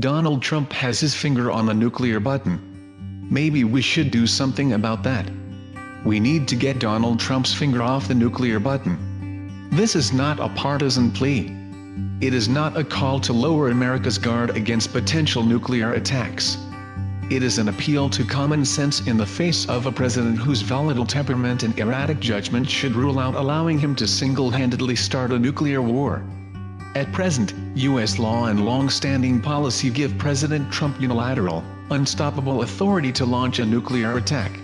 Donald Trump has his finger on the nuclear button. Maybe we should do something about that. We need to get Donald Trump's finger off the nuclear button. This is not a partisan plea. It is not a call to lower America's guard against potential nuclear attacks. It is an appeal to common sense in the face of a president whose volatile temperament and erratic judgment should rule out allowing him to single-handedly start a nuclear war. At present, U.S. law and long-standing policy give President Trump unilateral, unstoppable authority to launch a nuclear attack.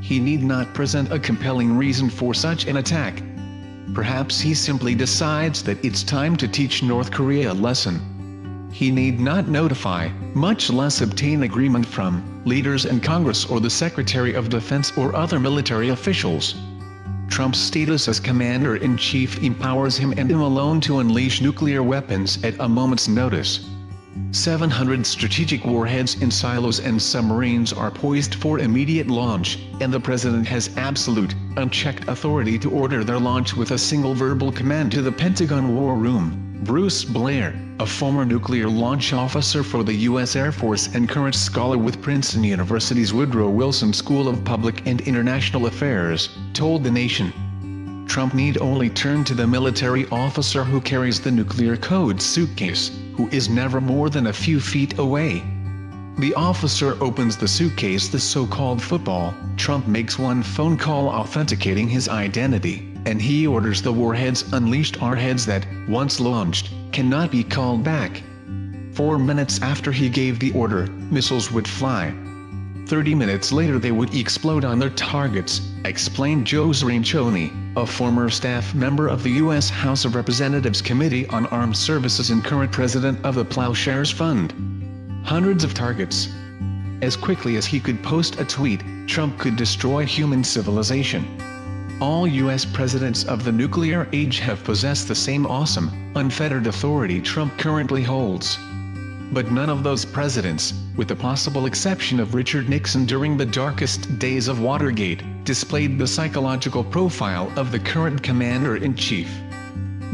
He need not present a compelling reason for such an attack. Perhaps he simply decides that it's time to teach North Korea a lesson. He need not notify, much less obtain agreement from, leaders in Congress or the Secretary of Defense or other military officials. Trump's status as commander-in-chief empowers him and him alone to unleash nuclear weapons at a moment's notice. 700 strategic warheads in silos and submarines are poised for immediate launch, and the president has absolute, unchecked authority to order their launch with a single verbal command to the Pentagon War Room. Bruce Blair, a former nuclear launch officer for the U.S. Air Force and current scholar with Princeton University's Woodrow Wilson School of Public and International Affairs, told the nation. Trump need only turn to the military officer who carries the nuclear code suitcase, who is never more than a few feet away. The officer opens the suitcase the so-called football, Trump makes one phone call authenticating his identity and he orders the warheads unleashed our heads that, once launched, cannot be called back. Four minutes after he gave the order, missiles would fly. Thirty minutes later they would explode on their targets, explained Joe Cirincione, a former staff member of the U.S. House of Representatives Committee on Armed Services and current president of the Plowshares Fund. Hundreds of targets. As quickly as he could post a tweet, Trump could destroy human civilization. All U.S. presidents of the nuclear age have possessed the same awesome, unfettered authority Trump currently holds. But none of those presidents, with the possible exception of Richard Nixon during the darkest days of Watergate, displayed the psychological profile of the current commander-in-chief.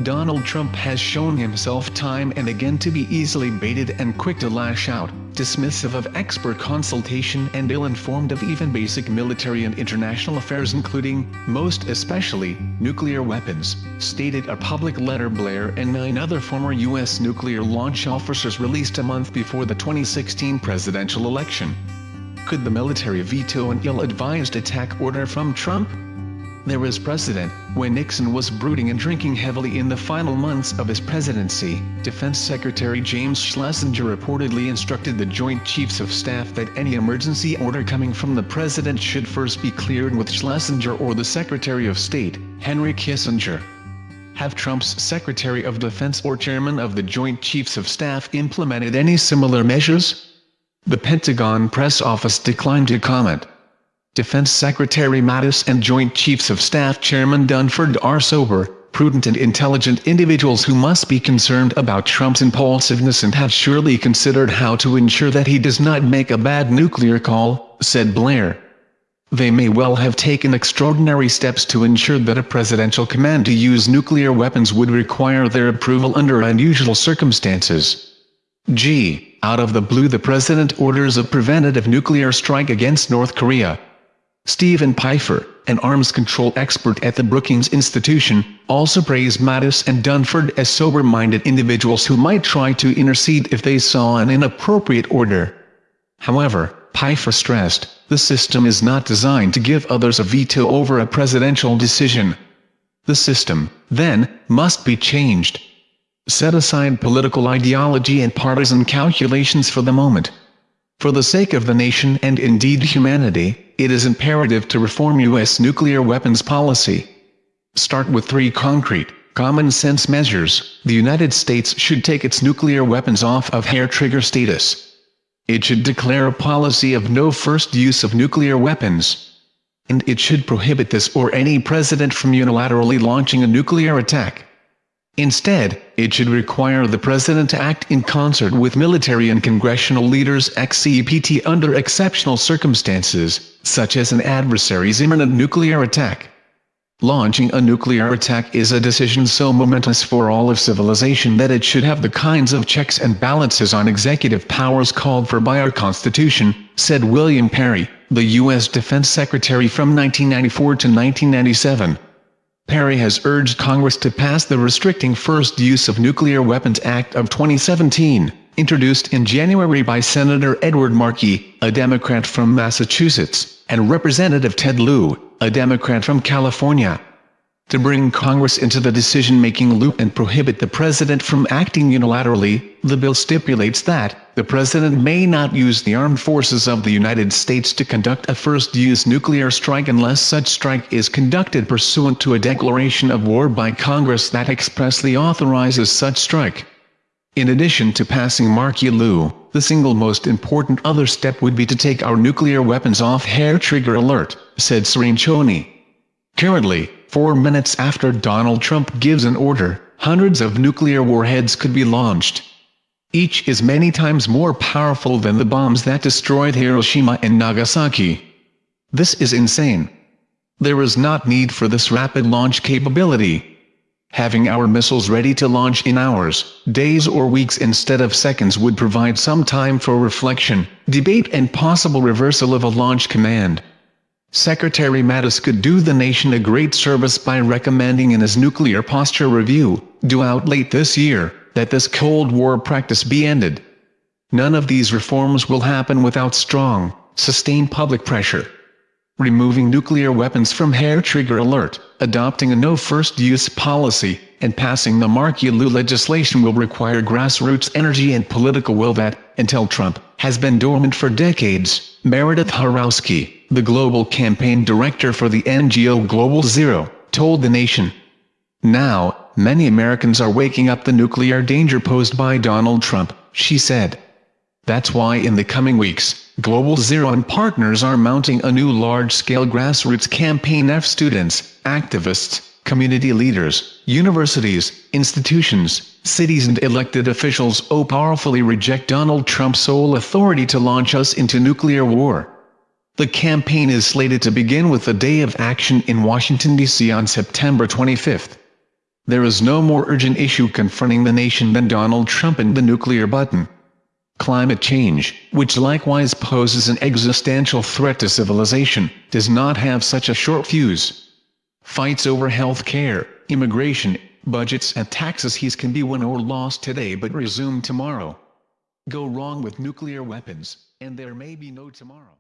Donald Trump has shown himself time and again to be easily baited and quick to lash out, dismissive of expert consultation and ill-informed of even basic military and international affairs including, most especially, nuclear weapons, stated a public letter Blair and nine other former U.S. nuclear launch officers released a month before the 2016 presidential election. Could the military veto an ill-advised attack order from Trump? There is precedent, when Nixon was brooding and drinking heavily in the final months of his presidency, Defense Secretary James Schlesinger reportedly instructed the Joint Chiefs of Staff that any emergency order coming from the president should first be cleared with Schlesinger or the Secretary of State, Henry Kissinger. Have Trump's Secretary of Defense or Chairman of the Joint Chiefs of Staff implemented any similar measures? The Pentagon press office declined to comment. Defense Secretary Mattis and Joint Chiefs of Staff Chairman Dunford are sober, prudent and intelligent individuals who must be concerned about Trump's impulsiveness and have surely considered how to ensure that he does not make a bad nuclear call, said Blair. They may well have taken extraordinary steps to ensure that a presidential command to use nuclear weapons would require their approval under unusual circumstances. G. Out of the blue the president orders a preventative nuclear strike against North Korea. Steven Pifer, an arms control expert at the Brookings Institution, also praised Mattis and Dunford as sober-minded individuals who might try to intercede if they saw an inappropriate order. However, Pifer stressed, the system is not designed to give others a veto over a presidential decision. The system, then, must be changed. Set aside political ideology and partisan calculations for the moment. For the sake of the nation and indeed humanity, it is imperative to reform U.S. nuclear weapons policy. Start with three concrete, common-sense measures. The United States should take its nuclear weapons off of hair-trigger status. It should declare a policy of no first use of nuclear weapons. And it should prohibit this or any president from unilaterally launching a nuclear attack. Instead, it should require the president to act in concert with military and congressional leaders except under exceptional circumstances, such as an adversary's imminent nuclear attack. Launching a nuclear attack is a decision so momentous for all of civilization that it should have the kinds of checks and balances on executive powers called for by our Constitution, said William Perry, the U.S. Defense Secretary from 1994 to 1997. Perry has urged Congress to pass the Restricting First Use of Nuclear Weapons Act of 2017, introduced in January by Senator Edward Markey, a Democrat from Massachusetts, and Representative Ted Lieu, a Democrat from California. To bring Congress into the decision-making loop and prohibit the president from acting unilaterally, the bill stipulates that, the president may not use the armed forces of the United States to conduct a first-use nuclear strike unless such strike is conducted pursuant to a declaration of war by Congress that expressly authorizes such strike. In addition to passing Markey-Lieu, the single most important other step would be to take our nuclear weapons off hair trigger alert, said Cirincione. Currently, four minutes after Donald Trump gives an order, hundreds of nuclear warheads could be launched. Each is many times more powerful than the bombs that destroyed Hiroshima and Nagasaki. This is insane. There is not need for this rapid launch capability. Having our missiles ready to launch in hours, days or weeks instead of seconds would provide some time for reflection, debate and possible reversal of a launch command. Secretary Mattis could do the nation a great service by recommending in his nuclear posture review, due out late this year, that this Cold War practice be ended. None of these reforms will happen without strong, sustained public pressure removing nuclear weapons from hair trigger alert, adopting a no first use policy, and passing the Markey-Lieu legislation will require grassroots energy and political will that, until Trump, has been dormant for decades, Meredith Horowski, the global campaign director for the NGO Global Zero, told the nation. Now, many Americans are waking up the nuclear danger posed by Donald Trump, she said. That's why in the coming weeks, Global Zero and partners are mounting a new large-scale grassroots campaign of students, activists, community leaders, universities, institutions, cities and elected officials oh powerfully reject Donald Trump's sole authority to launch us into nuclear war. The campaign is slated to begin with a day of action in Washington, D.C. on September 25th. There is no more urgent issue confronting the nation than Donald Trump and the nuclear button. Climate change, which likewise poses an existential threat to civilization, does not have such a short fuse. Fights over health care, immigration, budgets and taxes he's can be won or lost today but resume tomorrow. Go wrong with nuclear weapons, and there may be no tomorrow.